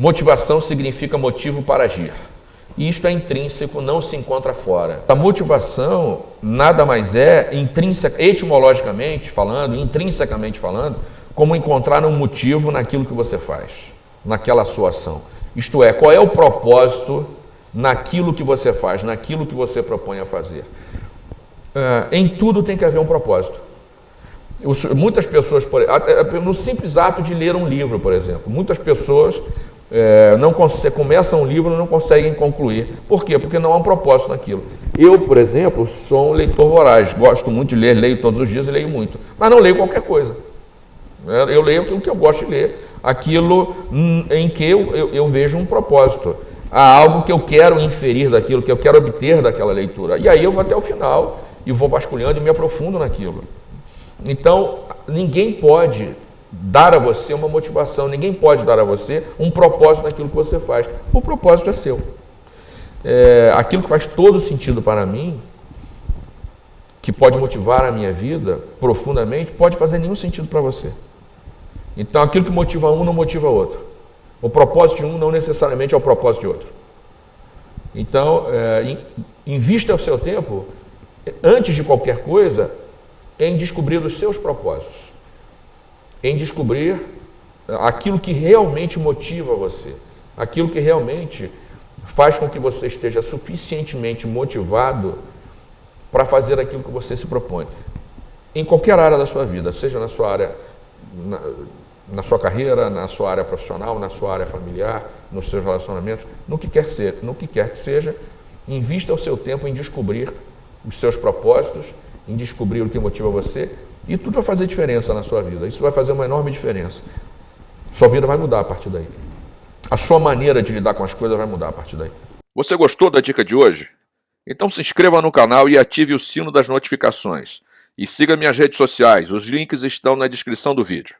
motivação significa motivo para agir. E isto é intrínseco, não se encontra fora. A motivação nada mais é, intrínseca, etimologicamente falando, intrinsecamente falando, como encontrar um motivo naquilo que você faz, naquela sua ação. Isto é, qual é o propósito naquilo que você faz, naquilo que você propõe a fazer. Uh, em tudo tem que haver um propósito. Muitas pessoas, no simples ato de ler um livro, por exemplo, muitas pessoas é, não começam um livro e não conseguem concluir. Por quê? Porque não há um propósito naquilo. Eu, por exemplo, sou um leitor voraz, gosto muito de ler, leio todos os dias e leio muito, mas não leio qualquer coisa. É, eu leio aquilo que eu gosto de ler, aquilo em que eu, eu, eu vejo um propósito. Há algo que eu quero inferir daquilo, que eu quero obter daquela leitura. E aí eu vou até o final e vou vasculhando e me aprofundo naquilo. Então, ninguém pode dar a você uma motivação, ninguém pode dar a você um propósito naquilo que você faz. O propósito é seu. É, aquilo que faz todo sentido para mim, que pode motivar a minha vida profundamente, pode fazer nenhum sentido para você. Então, aquilo que motiva um não motiva outro. O propósito de um não necessariamente é o propósito de outro. Então, é, invista o seu tempo, antes de qualquer coisa, em descobrir os seus propósitos, em descobrir aquilo que realmente motiva você, aquilo que realmente faz com que você esteja suficientemente motivado para fazer aquilo que você se propõe. Em qualquer área da sua vida, seja na sua área, na, na sua carreira, na sua área profissional, na sua área familiar, nos seus relacionamentos, no que quer ser, no que quer que seja, invista o seu tempo em descobrir os seus propósitos em descobrir o que motiva você e tudo vai fazer diferença na sua vida. Isso vai fazer uma enorme diferença. Sua vida vai mudar a partir daí. A sua maneira de lidar com as coisas vai mudar a partir daí. Você gostou da dica de hoje? Então se inscreva no canal e ative o sino das notificações. E siga minhas redes sociais, os links estão na descrição do vídeo.